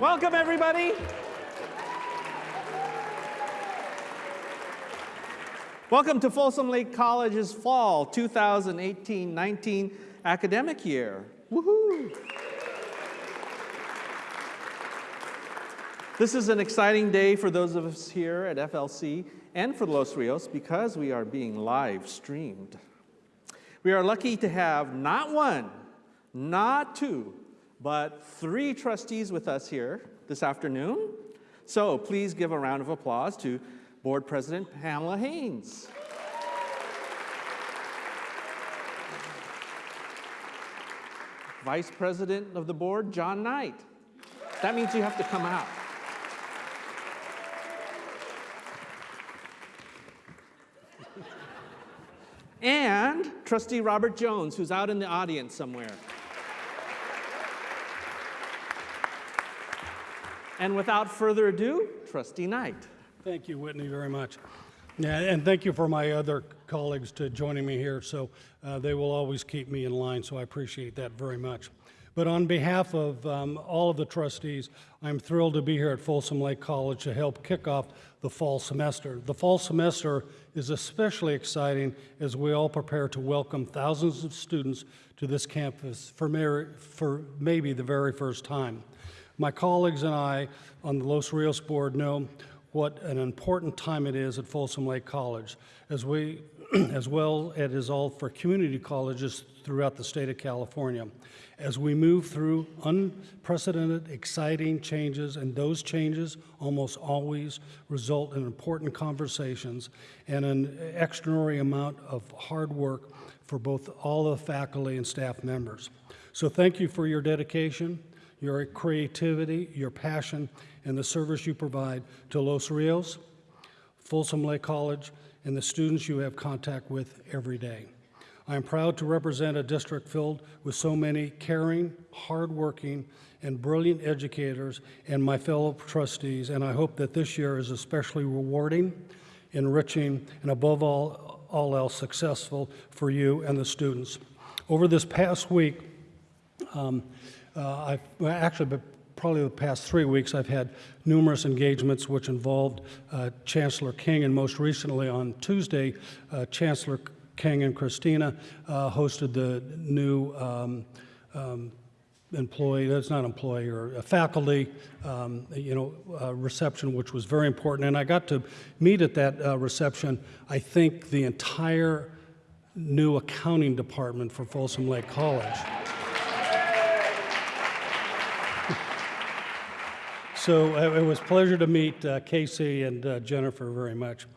Welcome, everybody. Welcome to Folsom Lake College's fall 2018-19 academic year. Woohoo! This is an exciting day for those of us here at FLC and for Los Rios because we are being live streamed. We are lucky to have not one, not two, but three trustees with us here this afternoon. So please give a round of applause to Board President Pamela Haynes. Vice President of the board, John Knight. That means you have to come out. and Trustee Robert Jones, who's out in the audience somewhere. And without further ado, Trustee Knight. Thank you, Whitney, very much. Yeah, and thank you for my other colleagues to joining me here. So uh, they will always keep me in line, so I appreciate that very much. But on behalf of um, all of the trustees, I'm thrilled to be here at Folsom Lake College to help kick off the fall semester. The fall semester is especially exciting as we all prepare to welcome thousands of students to this campus for, for maybe the very first time. My colleagues and I on the Los Rios board know what an important time it is at Folsom Lake College, as, we, as well it is all for community colleges throughout the state of California. As we move through unprecedented, exciting changes, and those changes almost always result in important conversations and an extraordinary amount of hard work for both all the faculty and staff members. So thank you for your dedication your creativity, your passion, and the service you provide to Los Rios, Folsom Lake College, and the students you have contact with every day. I am proud to represent a district filled with so many caring, hardworking, and brilliant educators and my fellow trustees, and I hope that this year is especially rewarding, enriching, and above all, all else successful for you and the students. Over this past week, um, uh, I've well, actually, probably the past three weeks, I've had numerous engagements which involved uh, Chancellor King, and most recently on Tuesday, uh, Chancellor King and Christina uh, hosted the new um, um, employee, that's not employee, or a faculty, um, you know, uh, reception, which was very important. And I got to meet at that uh, reception, I think, the entire new accounting department for Folsom Lake College. So uh, it was pleasure to meet uh, Casey and uh, Jennifer very much.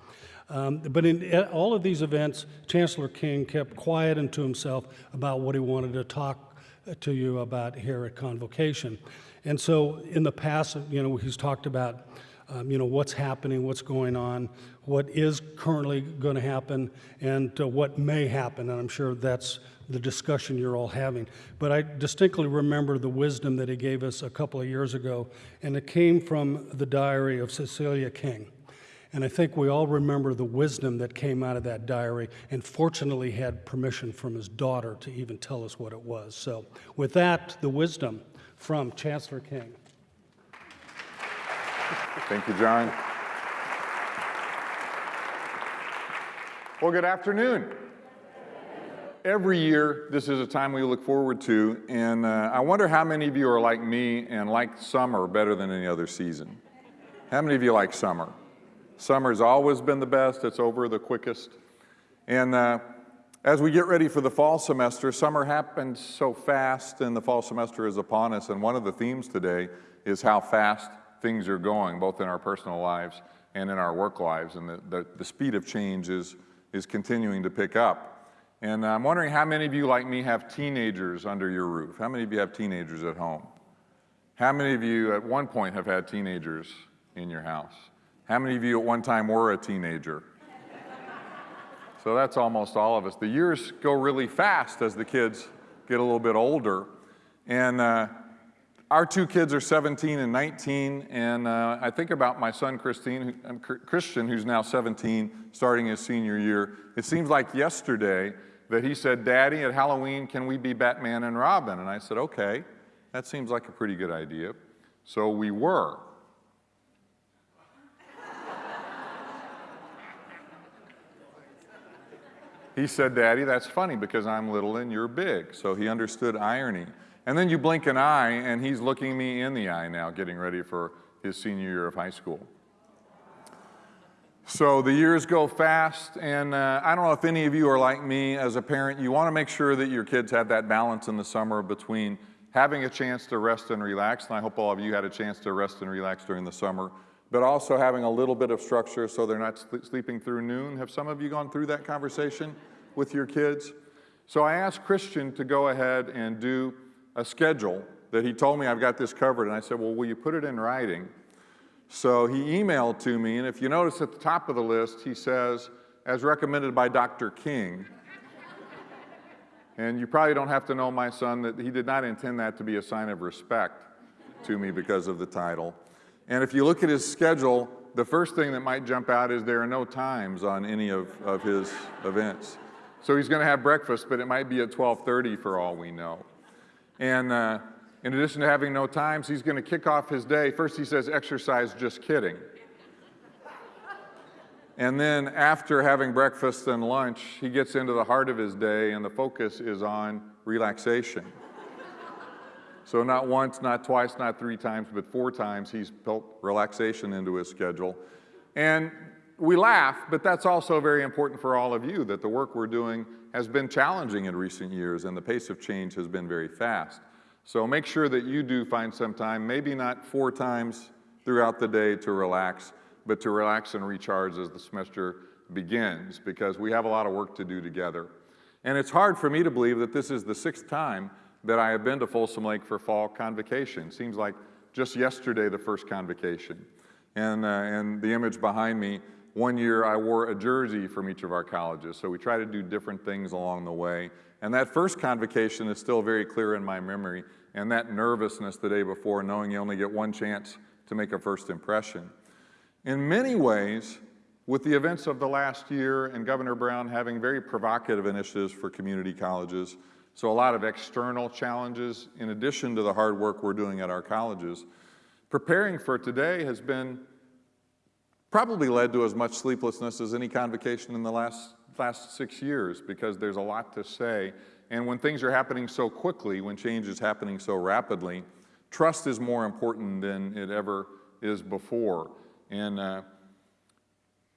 Um, but in uh, all of these events, Chancellor King kept quiet and to himself about what he wanted to talk uh, to you about here at Convocation. And so in the past, you know, he's talked about, um, you know, what's happening, what's going on, what is currently going to happen, and uh, what may happen. And I'm sure that's the discussion you're all having. But I distinctly remember the wisdom that he gave us a couple of years ago, and it came from the diary of Cecilia King. And I think we all remember the wisdom that came out of that diary, and fortunately had permission from his daughter to even tell us what it was. So, with that, the wisdom from Chancellor King. Thank you, John. Well, good afternoon every year, this is a time we look forward to, and uh, I wonder how many of you are like me and like summer better than any other season. How many of you like summer? Summer's always been the best, it's over the quickest. And uh, as we get ready for the fall semester, summer happens so fast and the fall semester is upon us, and one of the themes today is how fast things are going, both in our personal lives and in our work lives, and the, the, the speed of change is, is continuing to pick up. And I'm wondering how many of you, like me, have teenagers under your roof? How many of you have teenagers at home? How many of you at one point have had teenagers in your house? How many of you at one time were a teenager? so that's almost all of us. The years go really fast as the kids get a little bit older. And uh, our two kids are 17 and 19, and uh, I think about my son Christine, Christian, who's now 17, starting his senior year. It seems like yesterday that he said, Daddy, at Halloween, can we be Batman and Robin? And I said, okay, that seems like a pretty good idea. So we were. He said, Daddy, that's funny because I'm little and you're big. So he understood irony. And then you blink an eye and he's looking me in the eye now, getting ready for his senior year of high school. So the years go fast, and uh, I don't know if any of you are like me as a parent. You want to make sure that your kids have that balance in the summer between having a chance to rest and relax, and I hope all of you had a chance to rest and relax during the summer, but also having a little bit of structure so they're not sl- sleeping through noon. Have some of you gone through that conversation with your kids? So I asked Christian to go ahead and do a schedule that he told me I've got this covered, and I said, Well, will you put it in writing? So he emailed to me, and if you notice at the top of the list, he says, as recommended by Dr. King. and you probably don't have to know my son that he did not intend that to be a sign of respect to me because of the title. And if you look at his schedule, the first thing that might jump out is there are no times on any of, of his events. So he's going to have breakfast, but it might be at 12:30 for all we know. And uh, in addition to having no times, he's going to kick off his day. First, he says, exercise, just kidding. And then after having breakfast and lunch, he gets into the heart of his day, and the focus is on relaxation. so, not once, not twice, not three times, but four times, he's built relaxation into his schedule. And we laugh, but that's also very important for all of you that the work we're doing has been challenging in recent years, and the pace of change has been very fast. So make sure that you do find some time, maybe not four times throughout the day to relax, but to relax and recharge as the semester begins, because we have a lot of work to do together. And it's hard for me to believe that this is the sixth time that I have been to Folsom Lake for fall convocation. Seems like just yesterday the first convocation. And, uh, and the image behind me, one year I wore a jersey from each of our colleges. So we try to do different things along the way. And that first convocation is still very clear in my memory, and that nervousness the day before, knowing you only get one chance to make a first impression. In many ways, with the events of the last year and Governor Brown having very provocative initiatives for community colleges, so a lot of external challenges in addition to the hard work we're doing at our colleges, preparing for today has been probably led to as much sleeplessness as any convocation in the last, last six years because there's a lot to say. And when things are happening so quickly, when change is happening so rapidly, trust is more important than it ever is before. And uh,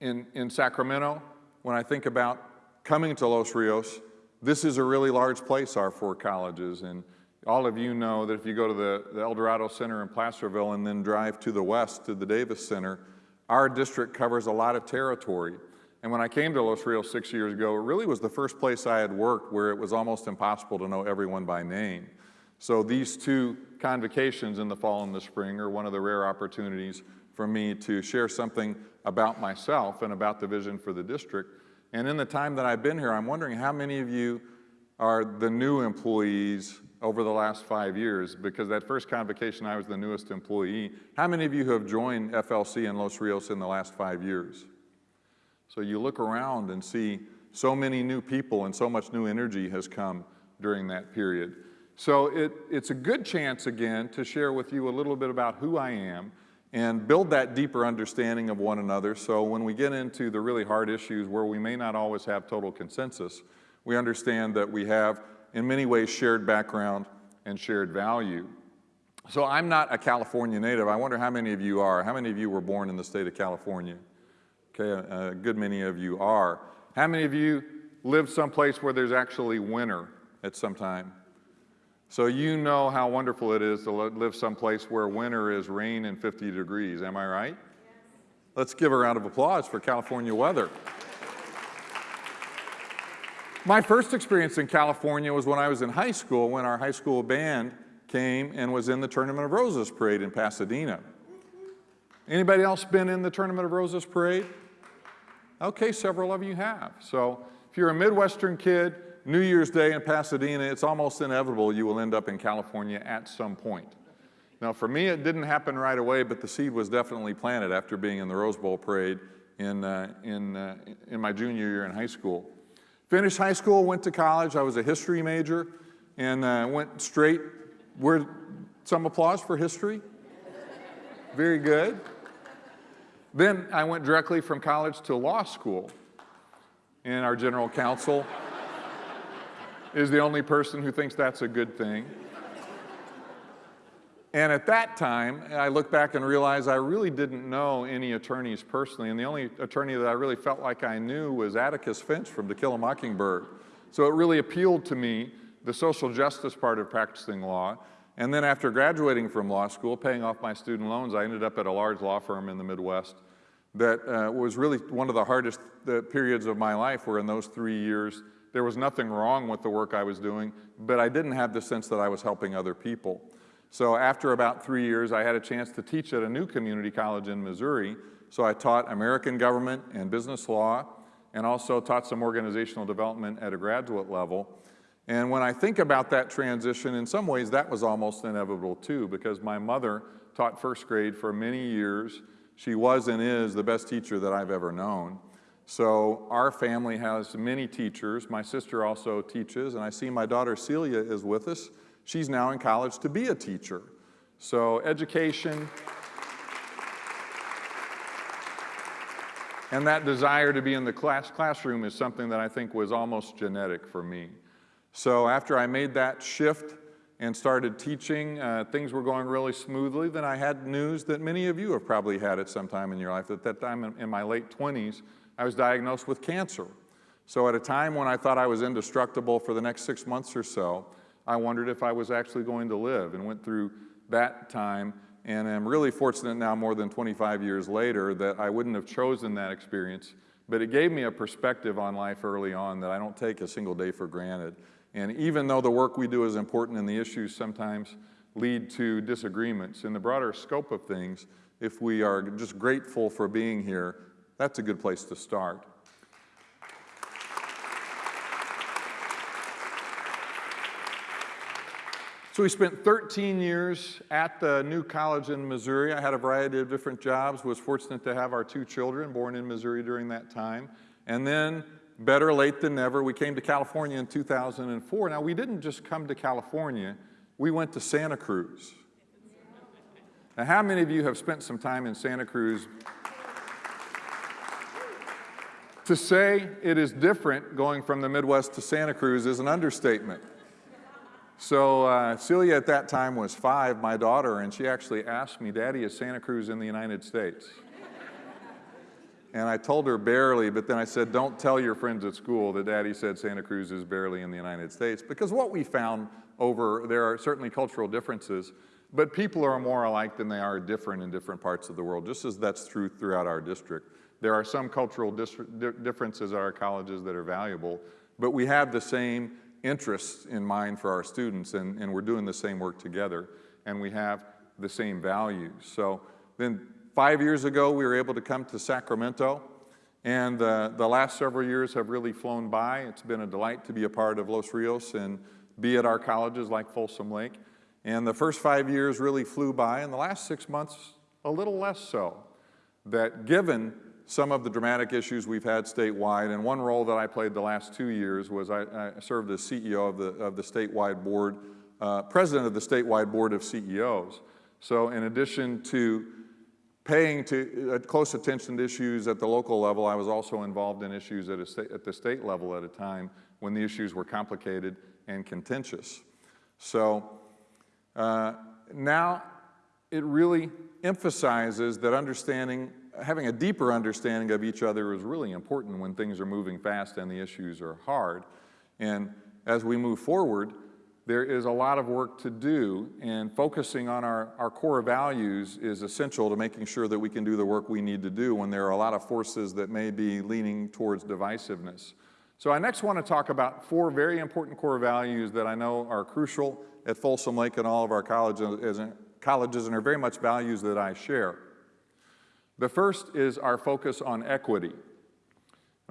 in, in Sacramento, when I think about coming to Los Rios, this is a really large place, our four colleges. And all of you know that if you go to the, the El Dorado Center in Placerville and then drive to the west to the Davis Center, our district covers a lot of territory. And when I came to Los Rios six years ago, it really was the first place I had worked where it was almost impossible to know everyone by name. So these two convocations in the fall and the spring are one of the rare opportunities for me to share something about myself and about the vision for the district. And in the time that I've been here, I'm wondering how many of you are the new employees over the last five years, because that first convocation, I was the newest employee. How many of you have joined FLC in Los Rios in the last five years? So you look around and see so many new people and so much new energy has come during that period. So it, it's a good chance again to share with you a little bit about who I am and build that deeper understanding of one another. So when we get into the really hard issues where we may not always have total consensus, we understand that we have in many ways shared background and shared value. So I'm not a California native. I wonder how many of you are. How many of you were born in the state of California? Okay, a, a good many of you are. How many of you live someplace where there's actually winter at some time? So you know how wonderful it is to live someplace where winter is rain and 50 degrees, am I right? Yes. Let's give a round of applause for California weather. My first experience in California was when I was in high school, when our high school band came and was in the Tournament of Roses parade in Pasadena. Anybody else been in the Tournament of Roses parade? Okay, several of you have. So if you're a Midwestern kid, New Year's Day in Pasadena, it's almost inevitable you will end up in California at some point. Now, for me, it didn't happen right away, but the seed was definitely planted after being in the Rose Bowl parade in, uh, in, uh, in my junior year in high school. Finished high school, went to college. I was a history major and uh, went straight. Where, some applause for history? Very good. Then I went directly from college to law school. And our general counsel is the only person who thinks that's a good thing. And at that time, I look back and realize I really didn't know any attorneys personally. And the only attorney that I really felt like I knew was Atticus Finch from To Kill a Mockingbird. So it really appealed to me, the social justice part of practicing law. And then after graduating from law school, paying off my student loans, I ended up at a large law firm in the Midwest that uh, was really one of the hardest uh, periods of my life where in those three years, there was nothing wrong with the work I was doing, but I didn't have the sense that I was helping other people. So after about three years, I had a chance to teach at a new community college in Missouri. So I taught American government and business law, and also taught some organizational development at a graduate level. And when I think about that transition, in some ways that was almost inevitable too, because my mother taught first grade for many years. She was and is the best teacher that I've ever known. So our family has many teachers. My sister also teaches, and I see my daughter Celia is with us. She's now in college to be a teacher. So education and that desire to be in the class, classroom is something that I think was almost genetic for me. So after I made that shift and started teaching, uh, things were going really smoothly. Then I had news that many of you have probably had at some time in your life. At that time in, my late 20s, I was diagnosed with cancer. So at a time when I thought I was indestructible for the next six months or so, I wondered if I was actually going to live and went through that time and I'm really fortunate now more than 25 years later that I wouldn't have chosen that experience, but it gave me a perspective on life early on that I don't take a single day for granted. And even though the work we do is important and the issues sometimes lead to disagreements, in the broader scope of things, if we are just grateful for being here, that's a good place to start. So we spent 13 years at the new college in Missouri. I had a variety of different jobs, was fortunate to have our two children born in Missouri during that time. And then, better late than never, we came to California in 2004. Now, we didn't just come to California, we went to Santa Cruz. Now, how many of you have spent some time in Santa Cruz? to say it is different going from the Midwest to Santa Cruz is an understatement. So uh, Celia at that time was five, my daughter, and she actually asked me, Daddy, is Santa Cruz in the United States? And I told her barely, but then I said, don't tell your friends at school that Daddy said Santa Cruz is barely in the United States. Because what we found over, there are certainly cultural differences, but people are more alike than they are different in different parts of the world, just as that's true throughout our district. There are some cultural differences at our colleges that are valuable, but we have the same interests in mind for our students and, and we're doing the same work together and we have the same values. So then five years ago, we were able to come to Sacramento and uh, the last several years have really flown by. It's been a delight to be a part of Los Rios and be at our colleges like Folsom Lake. And the first five years really flew by and the last six months, a little less so. That given some of the dramatic issues we've had statewide, and one role that I played the last two years was I, I served as CEO of the, of the statewide board, uh, president of the statewide board of CEOs. So in addition to paying to, uh, close attention to issues at the local level, I was also involved in issues at, at the state level at a time when the issues were complicated and contentious. So uh, now it really emphasizes that understanding having a deeper understanding of each other is really important when things are moving fast and the issues are hard. And as we move forward, there is a lot of work to do and focusing on our, our core values is essential to making sure that we can do the work we need to do when there are a lot of forces that may be leaning towards divisiveness. So I next want to talk about four very important core values that I know are crucial at Folsom Lake and all of our colleges, colleges and are very much values that I share. The first is our focus on equity.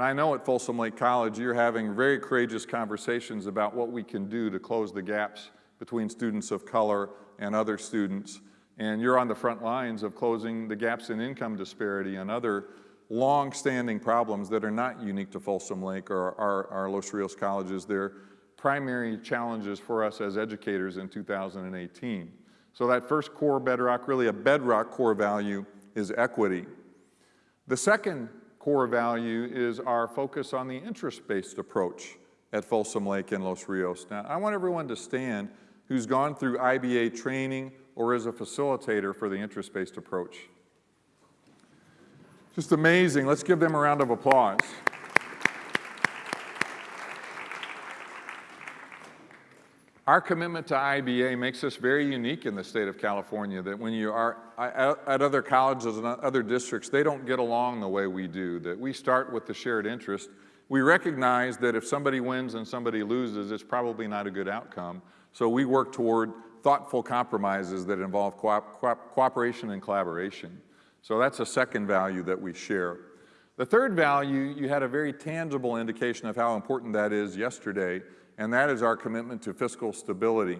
And I know at Folsom Lake College you're having very courageous conversations about what we can do to close the gaps between students of color and other students. And you're on the front lines of closing the gaps in income disparity and other long-standing problems that are not unique to Folsom Lake or our, our Los Rios colleges. They're primary challenges for us as educators in 2018. So that first core bedrock, really a bedrock core value, is equity. The second core value is our focus on the interest-based approach at Folsom Lake and Los Rios. Now, I want everyone to stand who's gone through IBA training or is a facilitator for the interest-based approach. Just amazing. Let's give them a round of applause. Our commitment to IBA makes us very unique in the state of California that when you are at other colleges and other districts, they don't get along the way we do, that we start with the shared interest. We recognize that if somebody wins and somebody loses, it's probably not a good outcome. So we work toward thoughtful compromises that involve co co cooperation and collaboration. So that's a second value that we share. The third value, you had a very tangible indication of how important that is yesterday, and that is our commitment to fiscal stability.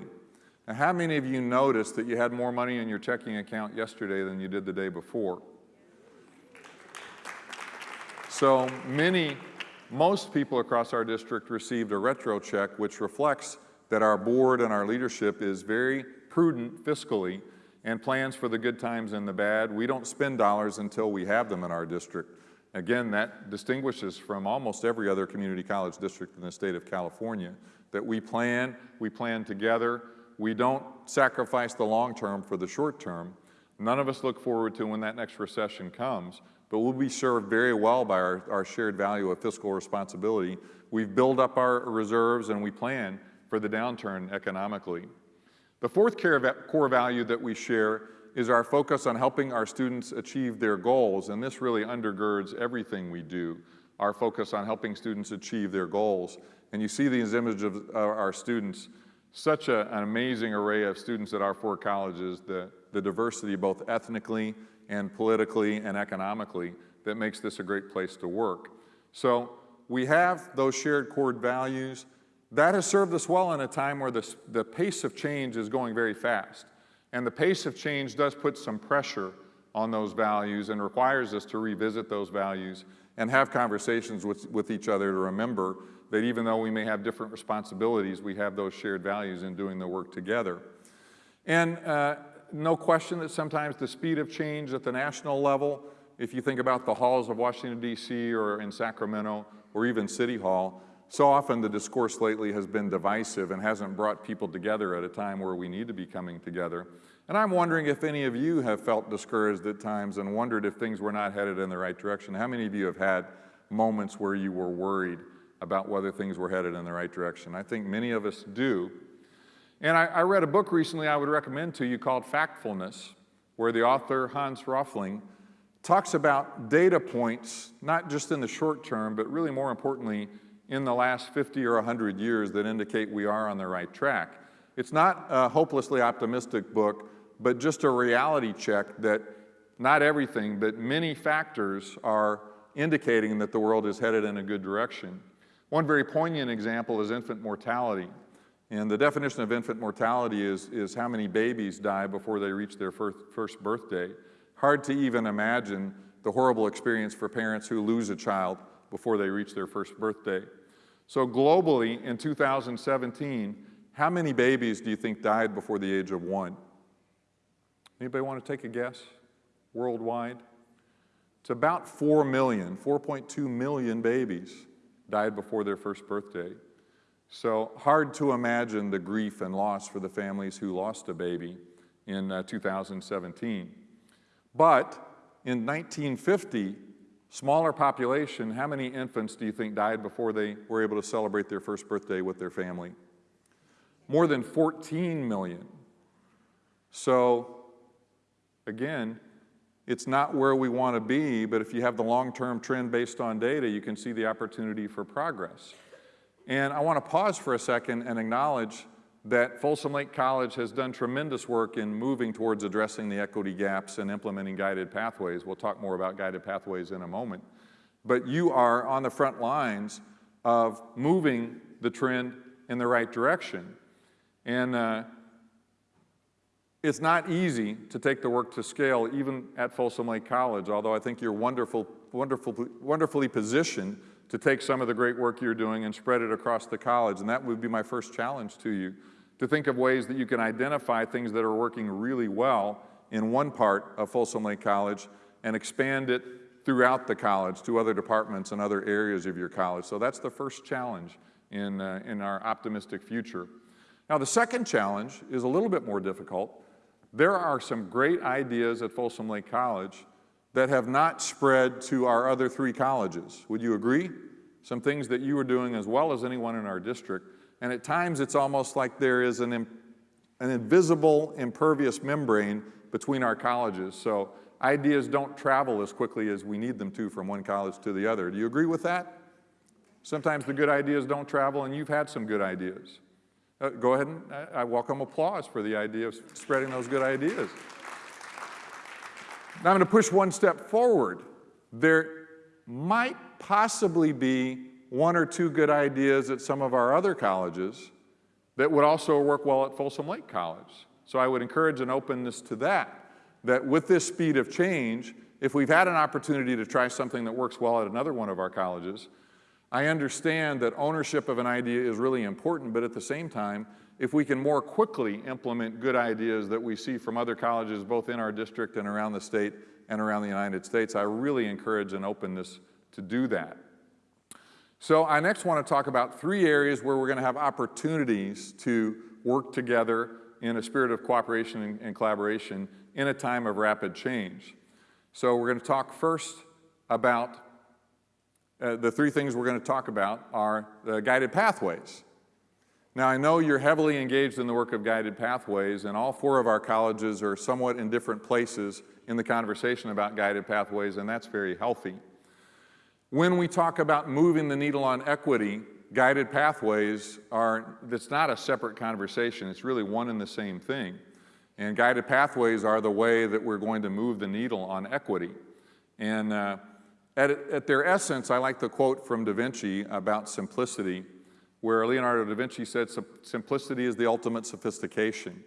Now, how many of you noticed that you had more money in your checking account yesterday than you did the day before? So many, most people across our district received a retro check, which reflects that our board and our leadership is very prudent fiscally and plans for the good times and the bad. We don't spend dollars until we have them in our district. Again, that distinguishes from almost every other community college district in the state of California, that we plan, we plan together, we don't sacrifice the long term for the short term. None of us look forward to when that next recession comes, but we'll be served very well by our, our shared value of fiscal responsibility. We've built up our reserves and we plan for the downturn economically. The fourth core value that we share is our focus on helping our students achieve their goals, and this really undergirds everything we do, our focus on helping students achieve their goals. And you see these images of uh, our students, such a, an amazing array of students at our four colleges, the, the diversity both ethnically and politically and economically that makes this a great place to work. So we have those shared core values. That has served us well in a time where the pace of change is going very fast. And the pace of change does put some pressure on those values and requires us to revisit those values and have conversations with, with each other to remember that even though we may have different responsibilities, we have those shared values in doing the work together. And uh, no question that sometimes the speed of change at the national level, if you think about the halls of Washington, D.C. or in Sacramento or even City Hall, so often the discourse lately has been divisive and hasn't brought people together at a time where we need to be coming together. And I'm wondering if any of you have felt discouraged at times and wondered if things were not headed in the right direction. How many of you have had moments where you were worried about whether things were headed in the right direction? I think many of us do. And I, I read a book recently I would recommend to you called Factfulness, where the author, Hans Rosling, talks about data points, not just in the short term, but really more importantly, in the last 50 or 100 years that indicate we are on the right track. It's not a hopelessly optimistic book, but just a reality check that not everything, but many factors are indicating that the world is headed in a good direction. One very poignant example is infant mortality. And the definition of infant mortality is, is how many babies die before they reach their first, first birthday. Hard to even imagine the horrible experience for parents who lose a child before they reach their first birthday. So globally, in 2017, how many babies do you think died before the age of one? Anybody want to take a guess worldwide? It's about 4 million, 4.2 million babies died before their first birthday. So hard to imagine the grief and loss for the families who lost a baby in uh, 2017. But in 1950, Smaller population, how many infants do you think died before they were able to celebrate their first birthday with their family? More than 14 million. So, again, it's not where we want to be, but if you have the long-term trend based on data, you can see the opportunity for progress. And I want to pause for a second and acknowledge that Folsom Lake College has done tremendous work in moving towards addressing the equity gaps and implementing guided pathways. We'll talk more about guided pathways in a moment. But you are on the front lines of moving the trend in the right direction. And uh, it's not easy to take the work to scale, even at Folsom Lake College, although I think you're wonderful, wonderful, wonderfully positioned to take some of the great work you're doing and spread it across the college. And that would be my first challenge to you to think of ways that you can identify things that are working really well in one part of Folsom Lake College and expand it throughout the college to other departments and other areas of your college. So that's the first challenge in, uh, in our optimistic future. Now, the second challenge is a little bit more difficult. There are some great ideas at Folsom Lake College that have not spread to our other three colleges. Would you agree? Some things that you are doing as well as anyone in our district. And at times it's almost like there is an, an invisible, impervious membrane between our colleges. So ideas don't travel as quickly as we need them to from one college to the other. Do you agree with that? Sometimes the good ideas don't travel, and you've had some good ideas. Uh, go ahead and I, I welcome applause for the idea of spreading those good ideas. Now I'm going to push one step forward. There might possibly be one or two good ideas at some of our other colleges that would also work well at Folsom Lake College. So I would encourage an openness to that, that with this speed of change, if we've had an opportunity to try something that works well at another one of our colleges, I understand that ownership of an idea is really important, but at the same time, if we can more quickly implement good ideas that we see from other colleges, both in our district and around the state and around the United States, I really encourage an openness to do that. So I next want to talk about three areas where we're going to have opportunities to work together in a spirit of cooperation and, and collaboration in a time of rapid change. So we're going to talk first about uh, the three things we're going to talk about are the guided pathways. Now, I know you're heavily engaged in the work of guided pathways, and all four of our colleges are somewhat in different places in the conversation about guided pathways, and that's very healthy. When we talk about moving the needle on equity, guided pathways are, that's not a separate conversation, it's really one and the same thing. And guided pathways are the way that we're going to move the needle on equity. And uh, at, at their essence, I like the quote from Da Vinci about simplicity where Leonardo da Vinci said simplicity is the ultimate sophistication.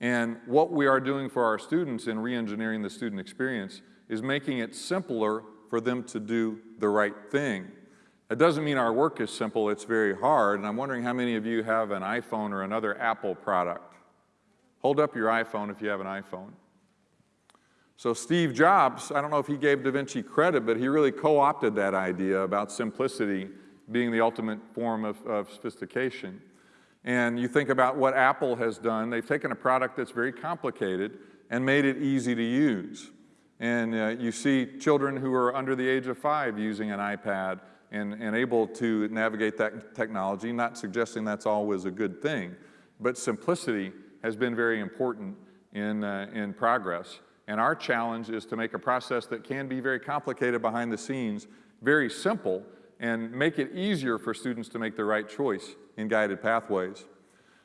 And what we are doing for our students in re-engineering the student experience is making it simpler for them to do the right thing. It doesn't mean our work is simple, it's very hard, and I'm wondering how many of you have an iPhone or another Apple product. Hold up your iPhone if you have an iPhone. So Steve Jobs, I don't know if he gave Da Vinci credit, but he really co-opted that idea about simplicity being the ultimate form of, of sophistication. And you think about what Apple has done. They've taken a product that's very complicated and made it easy to use. And uh, you see children who are under the age of five using an iPad and, and able to navigate that technology, not suggesting that's always a good thing, but simplicity has been very important in, uh, in progress. And our challenge is to make a process that can be very complicated behind the scenes, very simple, and make it easier for students to make the right choice in guided pathways.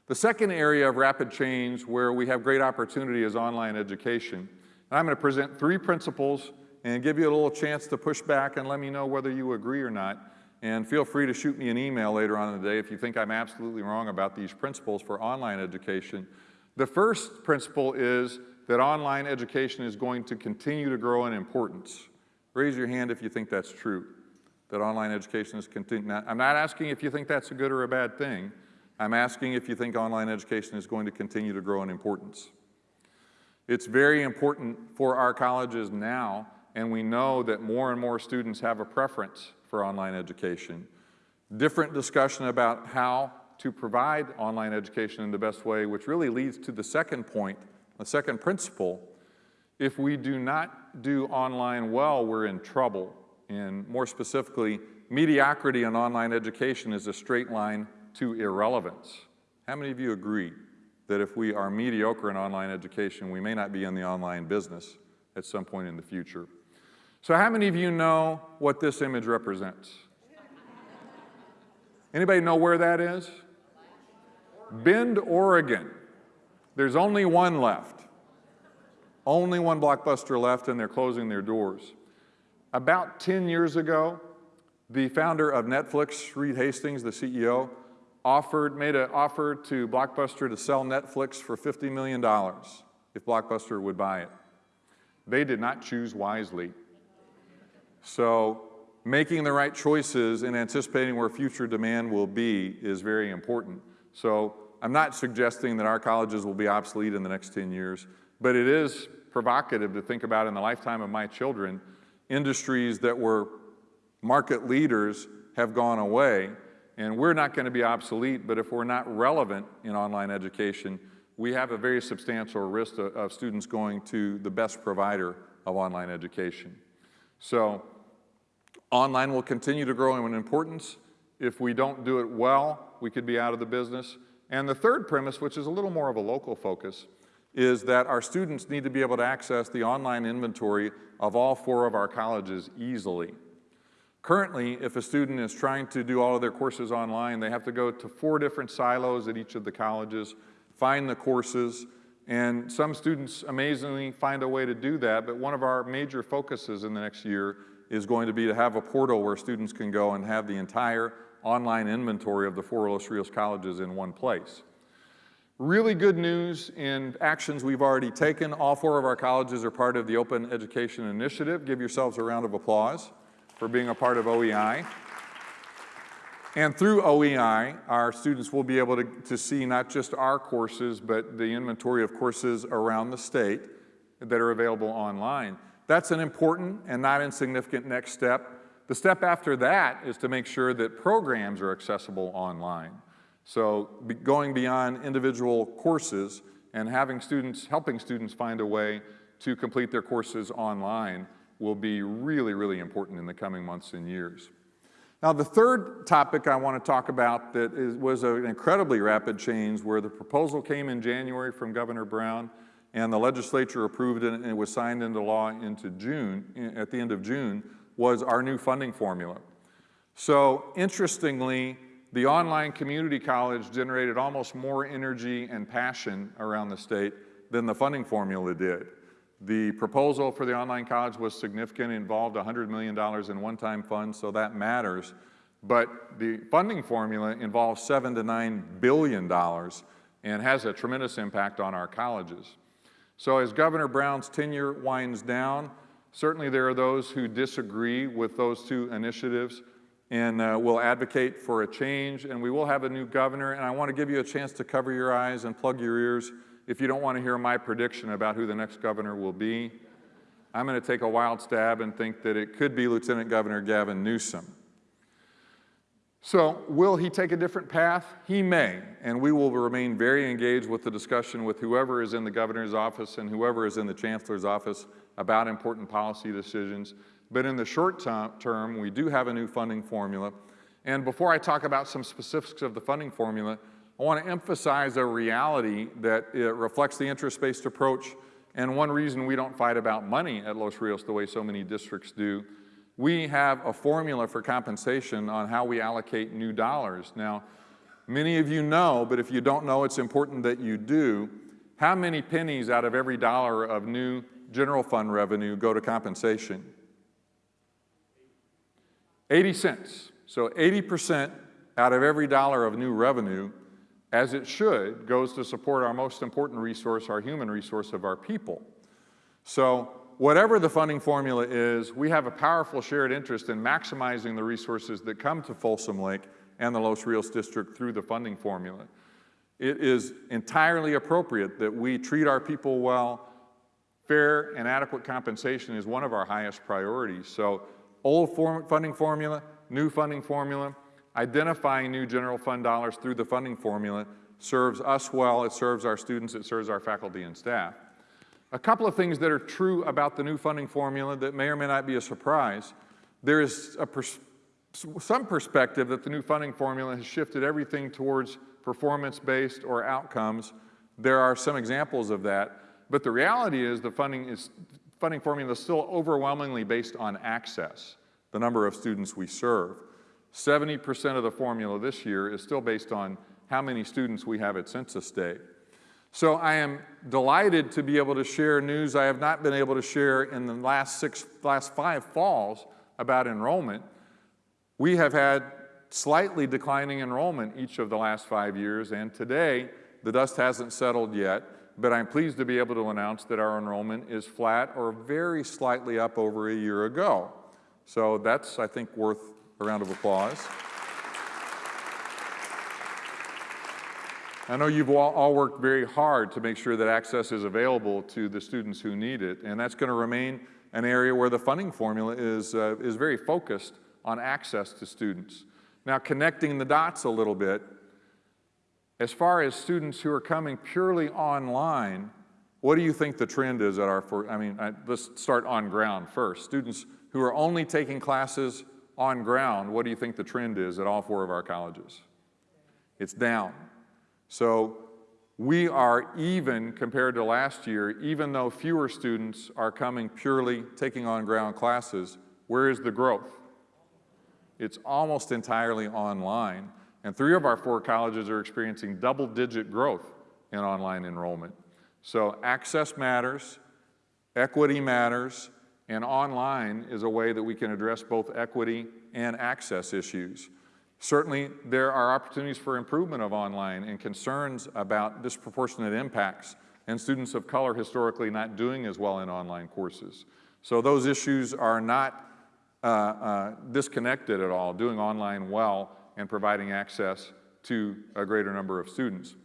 The second area of rapid change where we have great opportunity is online education. And I'm going to present three principles and give you a little chance to push back and let me know whether you agree or not. And feel free to shoot me an email later on in the day if you think I'm absolutely wrong about these principles for online education. The first principle is that online education is going to continue to grow in importance. Raise your hand if you think that's true that online education is continuing. I'm not asking if you think that's a good or a bad thing. I'm asking if you think online education is going to continue to grow in importance. It's very important for our colleges now, and we know that more and more students have a preference for online education. Different discussion about how to provide online education in the best way, which really leads to the second point, the second principle. If we do not do online well, we're in trouble and more specifically, mediocrity in online education is a straight line to irrelevance. How many of you agree that if we are mediocre in online education, we may not be in the online business at some point in the future? So how many of you know what this image represents? Anybody know where that is? Bend, Oregon. There's only one left. Only one Blockbuster left and they're closing their doors. About 10 years ago, the founder of Netflix, Reed Hastings, the CEO, offered, made an offer to Blockbuster to sell Netflix for $50 million if Blockbuster would buy it. They did not choose wisely. So making the right choices and anticipating where future demand will be is very important. So I'm not suggesting that our colleges will be obsolete in the next 10 years, but it is provocative to think about in the lifetime of my children, industries that were market leaders have gone away, and we're not going to be obsolete, but if we're not relevant in online education, we have a very substantial risk of, of students going to the best provider of online education. So online will continue to grow in importance. If we don't do it well, we could be out of the business. And the third premise, which is a little more of a local focus, is that our students need to be able to access the online inventory of all four of our colleges easily. Currently, if a student is trying to do all of their courses online, they have to go to four different silos at each of the colleges, find the courses, and some students amazingly find a way to do that, but one of our major focuses in the next year is going to be to have a portal where students can go and have the entire online inventory of the four Los Rios colleges in one place. Really good news in actions we've already taken. All four of our colleges are part of the Open Education Initiative. Give yourselves a round of applause for being a part of OEI. And through OEI, our students will be able to, to see not just our courses, but the inventory of courses around the state that are available online. That's an important and not insignificant next step. The step after that is to make sure that programs are accessible online. So going beyond individual courses and having students, helping students find a way to complete their courses online will be really, really important in the coming months and years. Now, the third topic I want to talk about that is, was an incredibly rapid change where the proposal came in January from Governor Brown and the legislature approved it and it was signed into law into June, at the end of June, was our new funding formula. So interestingly, the online community college generated almost more energy and passion around the state than the funding formula did. The proposal for the online college was significant, involved $100 million in one-time funds, so that matters. But the funding formula involves seven to nine billion dollars and has a tremendous impact on our colleges. So as Governor Brown's tenure winds down, certainly there are those who disagree with those two initiatives and uh, will advocate for a change, and we will have a new governor, and I want to give you a chance to cover your eyes and plug your ears if you don't want to hear my prediction about who the next governor will be, I'm going to take a wild stab and think that it could be Lieutenant Governor Gavin Newsom. So will he take a different path? He may, and we will remain very engaged with the discussion with whoever is in the governor's office and whoever is in the chancellor's office about important policy decisions. But in the short term, we do have a new funding formula. And before I talk about some specifics of the funding formula, I want to emphasize a reality that it reflects the interest-based approach and one reason we don't fight about money at Los Rios the way so many districts do. We have a formula for compensation on how we allocate new dollars. Now, many of you know, but if you don't know, it's important that you do. How many pennies out of every dollar of new general fund revenue go to compensation? 80 cents. So 80% out of every dollar of new revenue as it should, goes to support our most important resource, our human resource of our people. So whatever the funding formula is, we have a powerful shared interest in maximizing the resources that come to Folsom Lake and the Los Rios District through the funding formula. It is entirely appropriate that we treat our people well. Fair and adequate compensation is one of our highest priorities. So old form funding formula, new funding formula, identifying new general fund dollars through the funding formula serves us well, it serves our students, it serves our faculty and staff. A couple of things that are true about the new funding formula that may or may not be a surprise. There is pers some perspective that the new funding formula has shifted everything towards performance-based or outcomes. There are some examples of that, but the reality is the funding, is, funding formula is still overwhelmingly based on access, the number of students we serve. 70% of the formula this year is still based on how many students we have at census day. So I am delighted to be able to share news I have not been able to share in the last six, last five falls about enrollment. We have had slightly declining enrollment each of the last five years, and today the dust hasn't settled yet, but I'm pleased to be able to announce that our enrollment is flat or very slightly up over a year ago. So that's, I think, worth a round of applause. I know you've all, worked very hard to make sure that access is available to the students who need it, and that's going to remain an area where the funding formula is, uh, is very focused on access to students. Now, connecting the dots a little bit, as far as students who are coming purely online, what do you think the trend is at our, for, I mean, I, let's start on ground first. Students who are only taking classes on ground, what do you think the trend is at all four of our colleges? It's down. So we are even compared to last year, even though fewer students are coming purely taking on ground classes, where is the growth? It's almost entirely online. And three of our four colleges are experiencing double digit growth in online enrollment. So access matters, equity matters, and online is a way that we can address both equity and access issues. Certainly, there are opportunities for improvement of online and concerns about disproportionate impacts and students of color historically not doing as well in online courses. So those issues are not uh, uh, disconnected at all, doing online well and providing access to a greater number of students.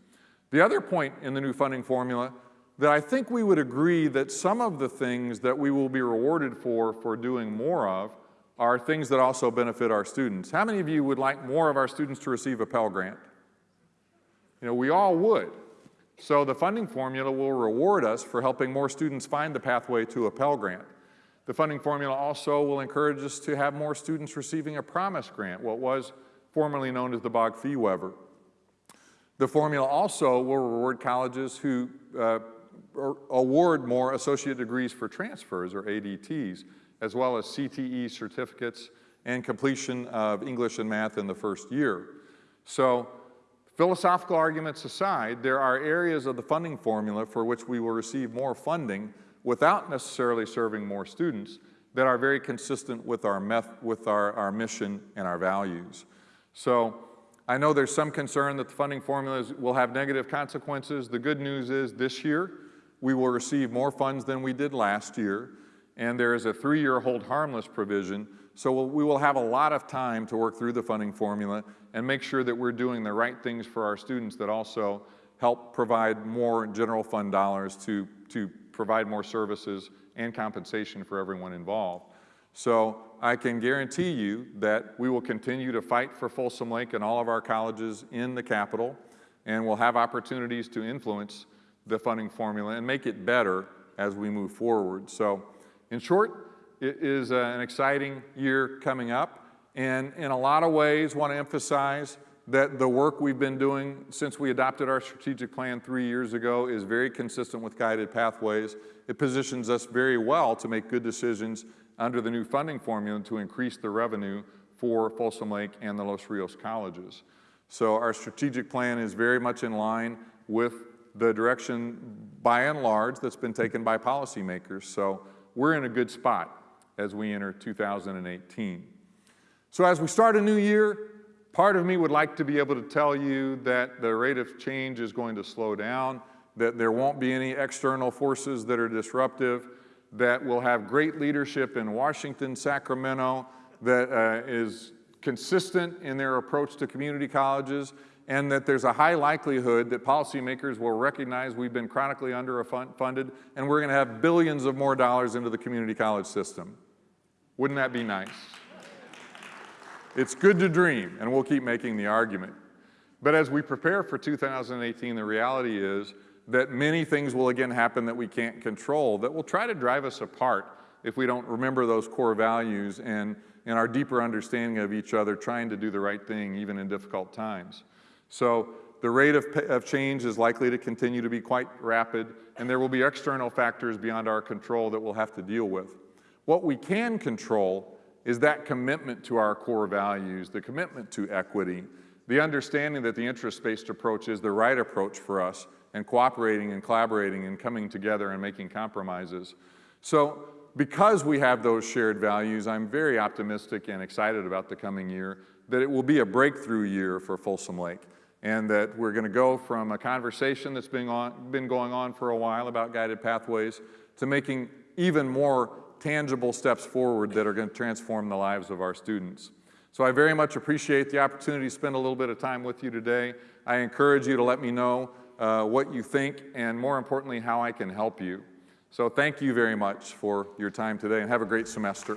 The other point in the new funding formula that I think we would agree that some of the things that we will be rewarded for for doing more of are things that also benefit our students. How many of you would like more of our students to receive a Pell Grant? You know, we all would. So the funding formula will reward us for helping more students find the pathway to a Pell Grant. The funding formula also will encourage us to have more students receiving a Promise Grant, what was formerly known as the BOG Fee Waiver. The formula also will reward colleges who uh, award more associate degrees for transfers, or ADTs, as well as CTE certificates and completion of English and math in the first year. So philosophical arguments aside, there are areas of the funding formula for which we will receive more funding without necessarily serving more students that are very consistent with our, with our, our mission and our values. So I know there's some concern that the funding formulas will have negative consequences. The good news is this year, we will receive more funds than we did last year and there is a three-year hold harmless provision. So we will have a lot of time to work through the funding formula and make sure that we're doing the right things for our students that also help provide more general fund dollars to, to provide more services and compensation for everyone involved. So I can guarantee you that we will continue to fight for Folsom Lake and all of our colleges in the capital, and we'll have opportunities to influence the funding formula and make it better as we move forward. So in short, it is uh, an exciting year coming up, and in a lot of ways want to emphasize that the work we've been doing since we adopted our strategic plan three years ago is very consistent with guided pathways. It positions us very well to make good decisions under the new funding formula to increase the revenue for Folsom Lake and the Los Rios colleges. So our strategic plan is very much in line with the direction, by and large, that's been taken by policymakers. So we're in a good spot as we enter 2018. So as we start a new year, part of me would like to be able to tell you that the rate of change is going to slow down, that there won't be any external forces that are disruptive, that we'll have great leadership in Washington, Sacramento, that uh, is consistent in their approach to community colleges, and that there's a high likelihood that policymakers will recognize we've been chronically underfunded and we're going to have billions of more dollars into the community college system. Wouldn't that be nice? It's good to dream, and we'll keep making the argument. But as we prepare for 2018, the reality is that many things will again happen that we can't control that will try to drive us apart if we don't remember those core values and, and our deeper understanding of each other, trying to do the right thing even in difficult times. So the rate of, of change is likely to continue to be quite rapid, and there will be external factors beyond our control that we'll have to deal with. What we can control is that commitment to our core values, the commitment to equity, the understanding that the interest-based approach is the right approach for us, and cooperating and collaborating and coming together and making compromises. So because we have those shared values, I'm very optimistic and excited about the coming year, that it will be a breakthrough year for Folsom Lake and that we're going to go from a conversation that's been, on, been going on for a while about guided pathways to making even more tangible steps forward that are going to transform the lives of our students. So I very much appreciate the opportunity to spend a little bit of time with you today. I encourage you to let me know uh, what you think and more importantly, how I can help you. So thank you very much for your time today and have a great semester.